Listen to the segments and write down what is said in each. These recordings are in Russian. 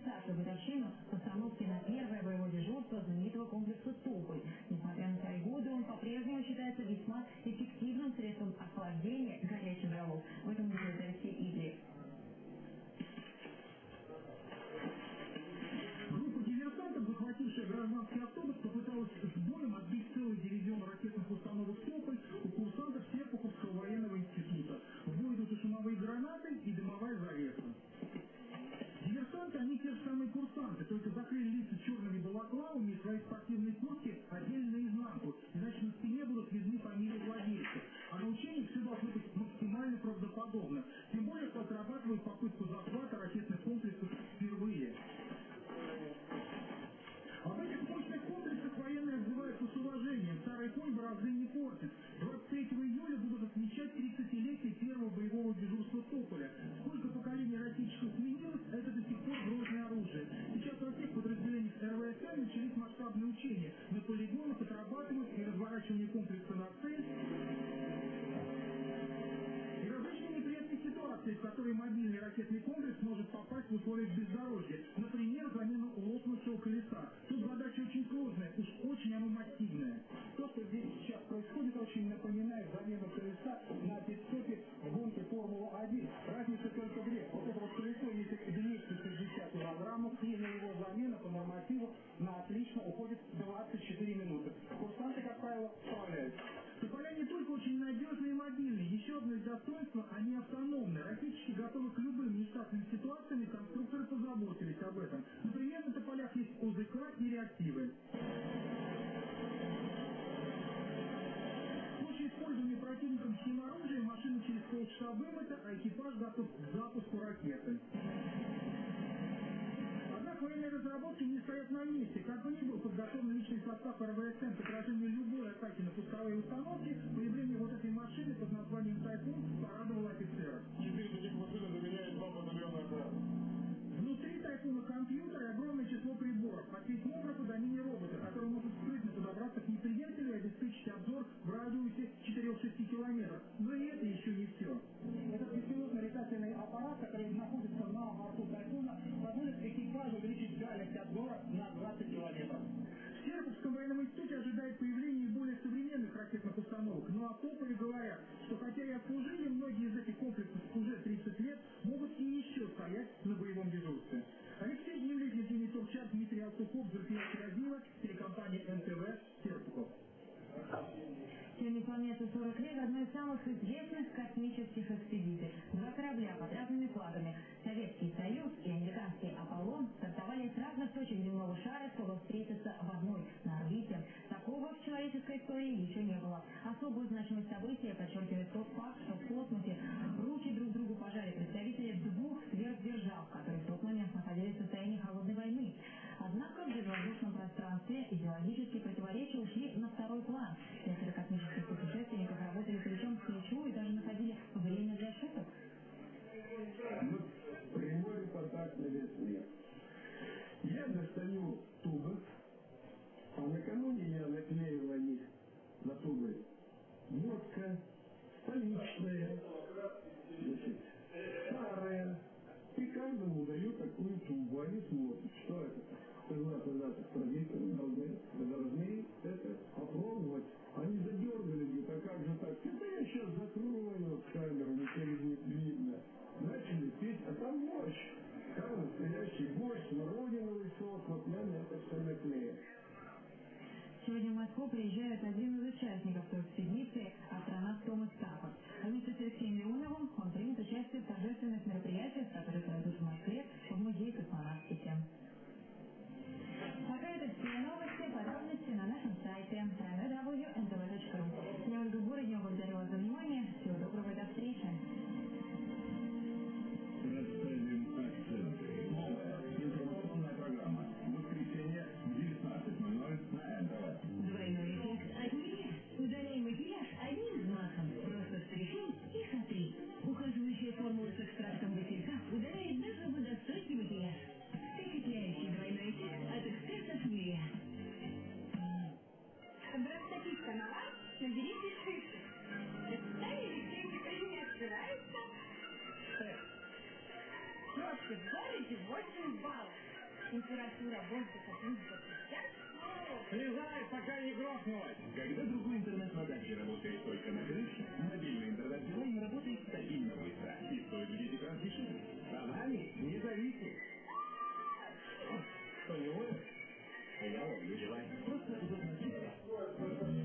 старшую годовщину постановки на первое боевое дежурство знаменитого комплекса «Тополь». Несмотря на свои годы, он по-прежнему считается весьма эффективным средством охлаждения горячих голов. В этом убеждает Алексей Ивлев. Группа диверсантов, захватившая гражданский автобус, курсанты, только закрыли лица черными балаклавами и свои спортивные куртки одели наизнанку, иначе на спине будут видны фамилии владельцев. А на учениях все должно быть максимально правдоподобно. Тем более, что отрабатывают попытку захвата ракетных комплексов впервые. Об этих мощных комплексах военные отзываются с уважением. Старый конь борозды не портит. 23 июля будут отмечать 30-летие первого боевого РВСН начались масштабные учения. На полигонах отрабатывают и разворачивание комплекса на цель, и различные неприятные ситуации, в которые мобильный ракетный комплекс может попасть в условиях бездорожья. Например, замена лопнувшего колеса. Тут задача позаботились об этом. Например, на тополях есть ОЗК и реактивы. Случае использования противником химоружия машина через полчаса вымыта, а экипаж готов к запуску ракеты. Однако военные разработки не стоят на месте. Как бы ни был подготовлен личный состав РВСН к отражению любой атаки на пусковые установки, появление вот этой машины под названием «Тайфун» порадовало офицеров. Четыре таких машины Внутри тайфуна компьютер и огромное число приборов. Сейсмографа до мини-робота, который может скрытно подобраться к неприятелю и обеспечить обзор в радиусе 4-6 километров. Но и это еще не все. Этот беспилотный летательный аппарат, который находится на борту Тайфуна, позволит экипажу увеличить дальность обзора на 20 километров. В Серпуховском военном институте ожидает появление более современных ракетных установок. Ну а топове говорят, что хотя и отслужили многие из этих комплексов уже Планета 40 лет одной из самых известных космических экспедиций. Два корабля под разными флагами. Советский Союз и американский Аполлон стартовали с разных точек земного шара, чтобы встретиться в одной на орбите. Такого в человеческой истории еще не было. Особую значимость события подчеркивает тот факт, что в космосе руки друг другу пожали представители двух сверхдержав, которые в тот момент находились в состоянии холодной войны. Однако в безвоздушном пространстве идеологические Вот прямой репортаж на весь мир. Я достаю тубы, а накануне я наклеил на них на тубы водка, столичная, значит, старая. И каждому даю такую тубу. Они смотрят, Москву приезжает один из участников той экспедиции, астронавт Томас Стаффорд. Вместе с Алексеем Леоновым он примет участие в торжественных мероприятиях, которые пройдут в Москве в Музее космонавтики. Пока это все новости, подробности на нашем сайте Слезай, пока не грохнулась! Когда другой интернет на даче работает только на крыше, мобильный интернет Билайн работает стабильно быстро и стоит в 10 раз дешевле. А вами не зависит. Что, не ловишь? Я ловлю Билайн. Просто удобно.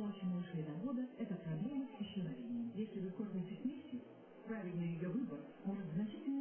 Плача малышей до года – это проблема с исчезновением. Если вы кормите смесью, правильный ее выбор может значительно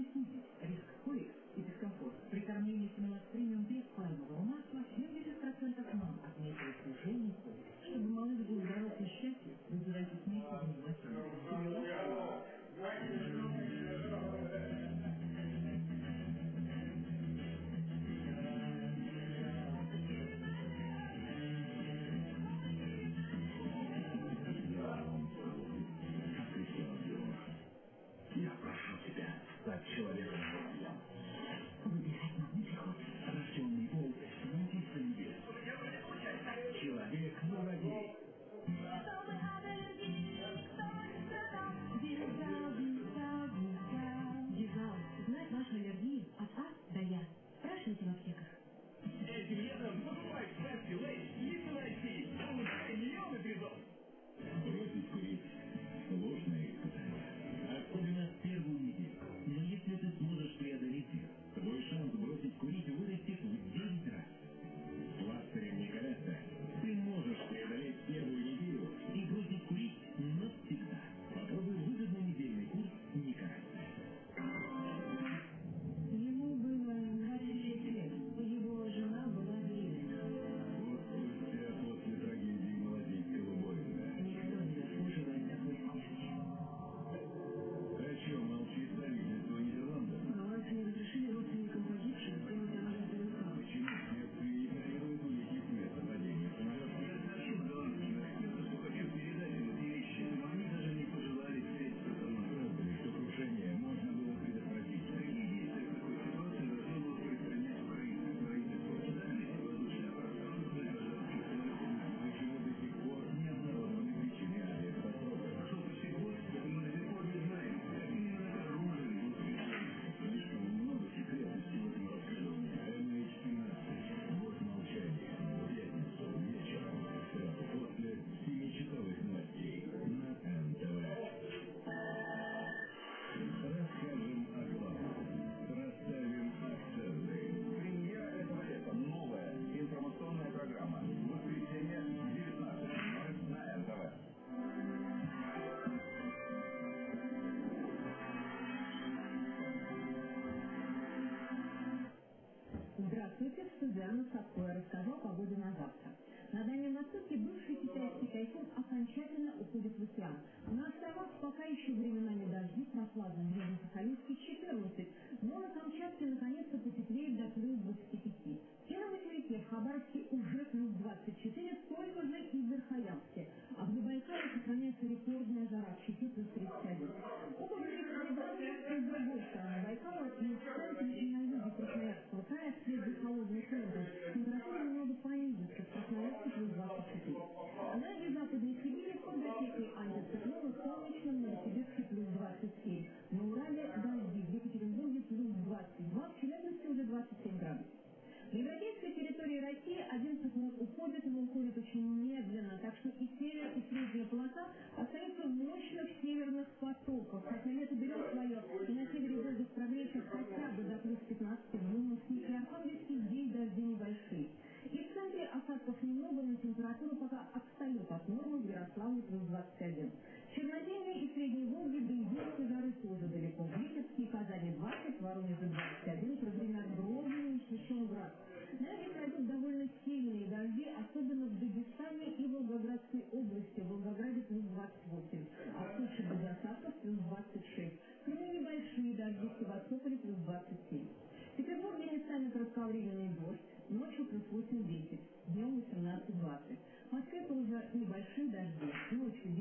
8-10, днем 18-20. В Москве тоже небольшие дожди, ночью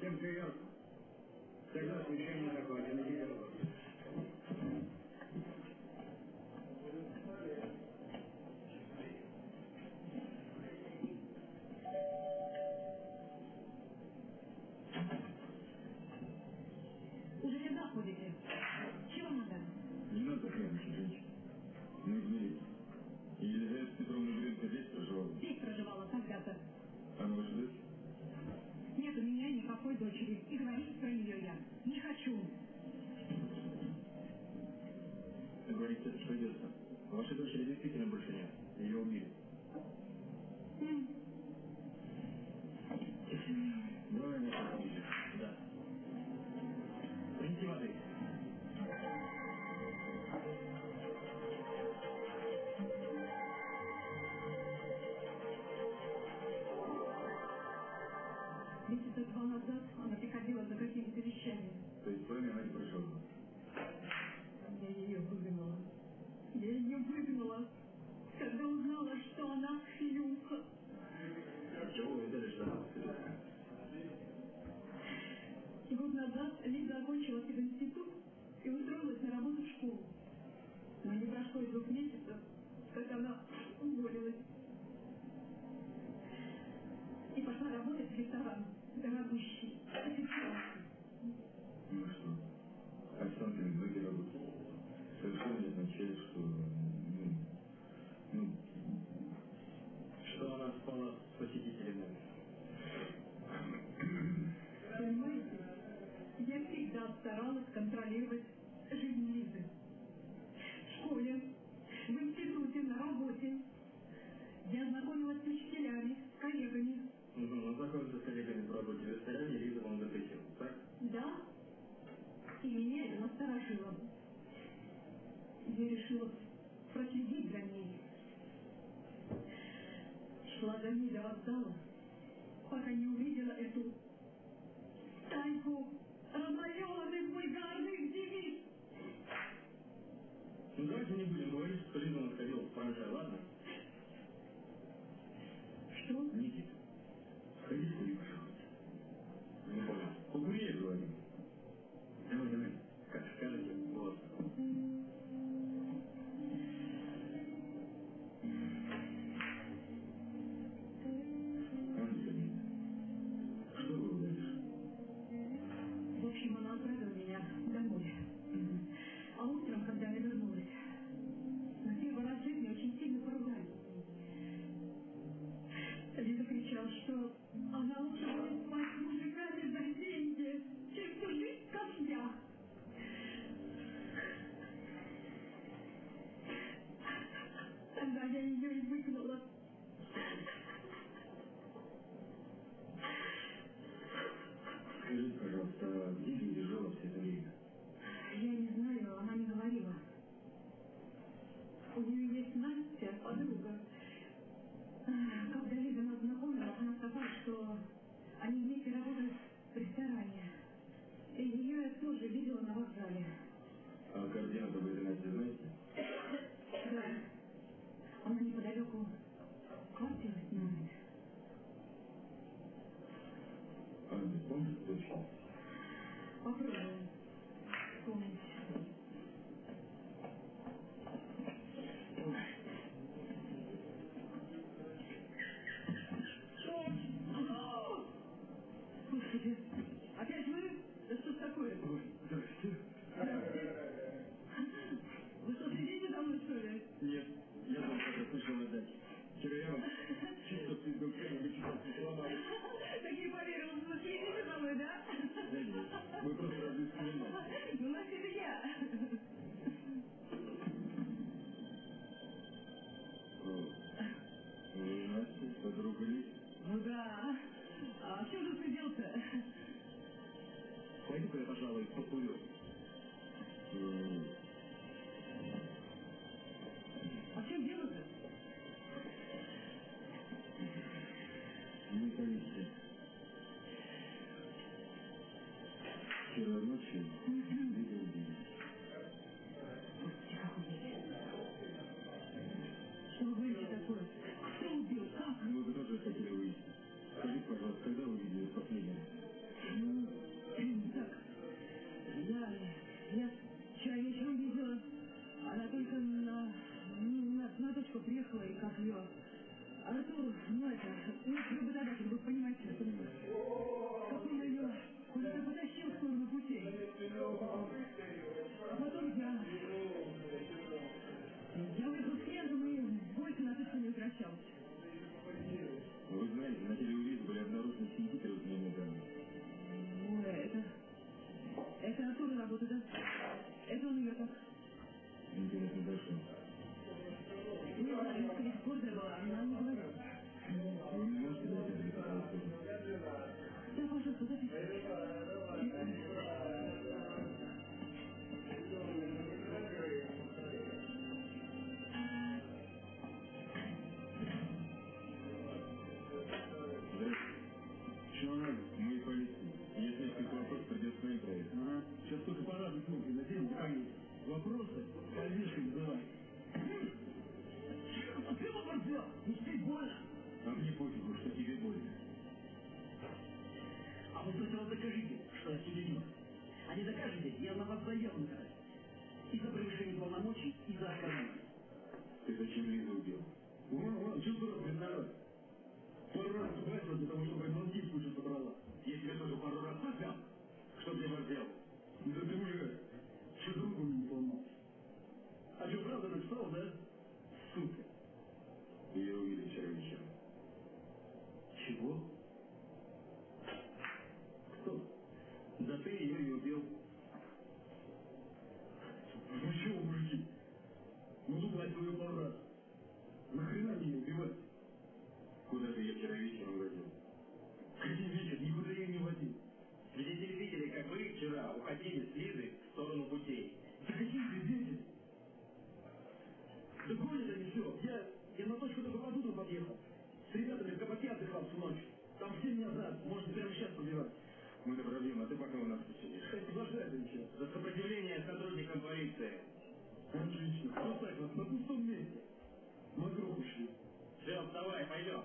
Them period, take us you. ಮೂರನೇ match ಪಡೆದರು старалась контролировать жизнь. А, а чем же ты делся? Пойду-ка я, пожалуй, покурю. А потом я... Я с клиентом, и больше на точку не возвращалась. Вы знаете, на телеувизе были обнаружены синяки трехдневной давности. Ой, это... Это оттуда работа, да? Это он ее так... не докажете, я на вас заяву напишу. И за превышение полномочий, и за оскорбление. Ты зачем Лизу убил? Вон, вон, дурак виноват? Пару раз сбросил для того, чтобы мозги в кучу собрала. Я тебе тоже пару раз поднял. Что мне вас взял? Да ты уже что руку не поломал. А что, правда написал, да? Сука. Ее увидели вчера вечером. Чего? Кто? Да ты ее и убил. Ну чего, мужики? Ну дуплать ее пару раз. Нахрена мне ее убивать? Куда ты ее вчера вечером водил? Какие вечер? Никуда ее не водил. Свидетели видели, как вы с Лизы в сторону путей. Да какие свидетели? Да гонят они все. Я, я на точку под утро подъехал. С ребятами в кабаке отдыхал всю ночь. Там все меня знают. Можете прямо сейчас побирать. Мы проблема, а ты пока у нас посидишь. Кстати, подождать еще. За сопротивление сотрудникам полиции. Отлично. Хватать вас на пустом месте. Мокров ушли. Все, вставай, пойдем.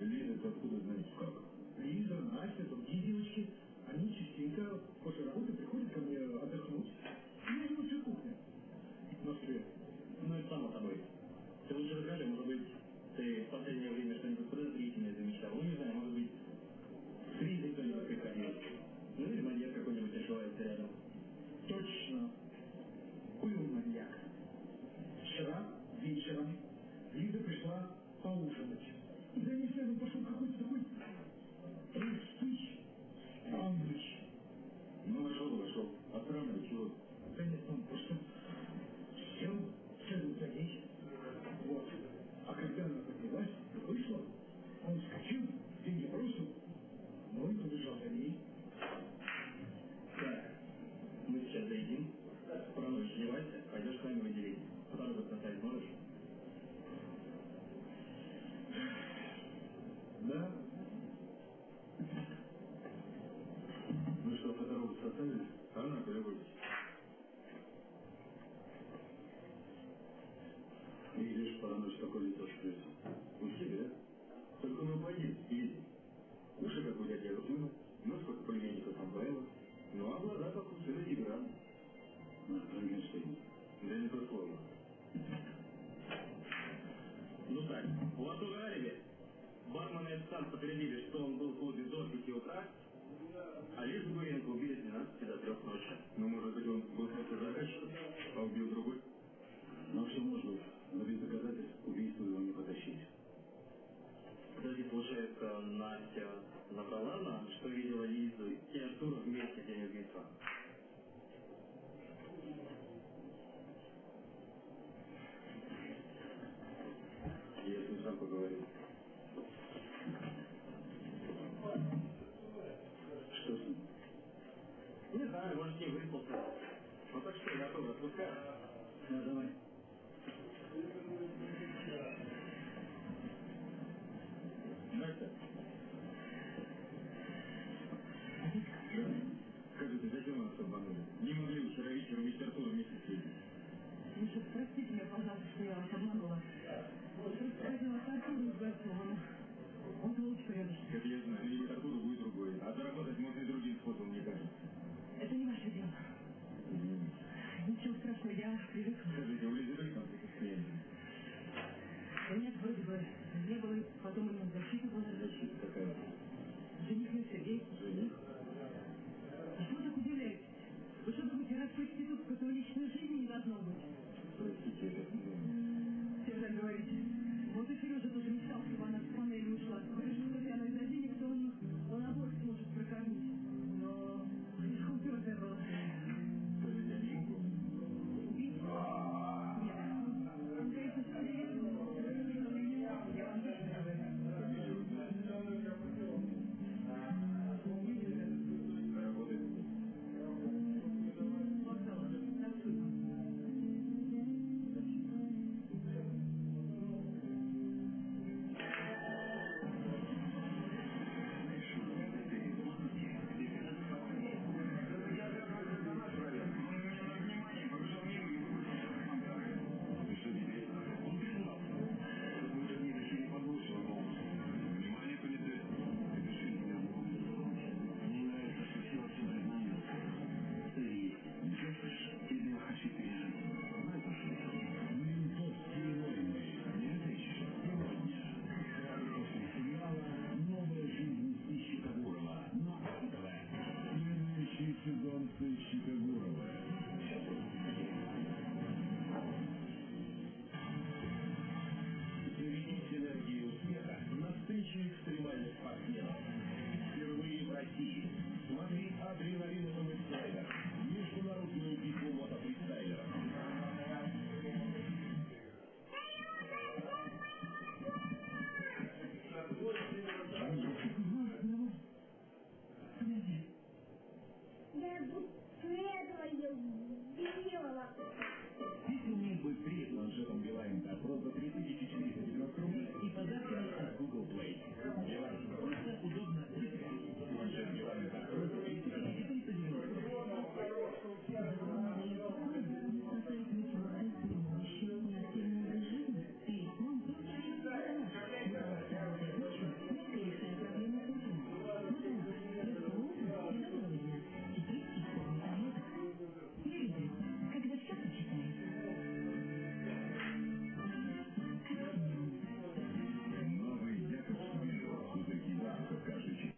Лиза, ты откуда знаешь? Как? Лиза, Настя, другие девочки, они частенько после работы приходят ко мне отдохнуть. Я живу всю кухню. В Москве. Ну, это само собой. Ты лучше расскажи, может быть, ты в последнее время что-нибудь подозрительное замечал. Ну, не знаю, может быть, с Лизой кто-нибудь приходил. Ну, или маньяк какой-нибудь ошивается рядом. Точно. Был маньяк. Вчера вечером Лиза пришла поужинать. Одевайся, пойдешь с нами в отделение. Фотограф поставить можешь? Настя набрала нам, что видела Лизу и Артур вместе день убийства. Я с ним сам поговорил. Что с ним? Не знаю, может, ним выспался. Ну так что, готовы, отпускаем? Да, давай. Ну, я уж привыкла. Скажите, вы видели конфликты с клиентами? Нет, вроде бы не было, потом у меня защита была. Защита какая? Жених на Сергей. Жених? А что так удивляетесь? Вы что думаете, раз проститутка, то личной жизни не должно быть? Простите, я так не думаю.